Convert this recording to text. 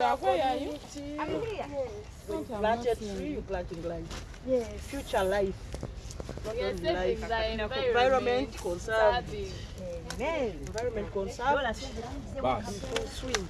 Where are you? I'm here. When you planted tree, you. you planting life. Yes. Future life. Yes, life. Environment environment conserved. Amen. Environment conserved. Basi. Swing.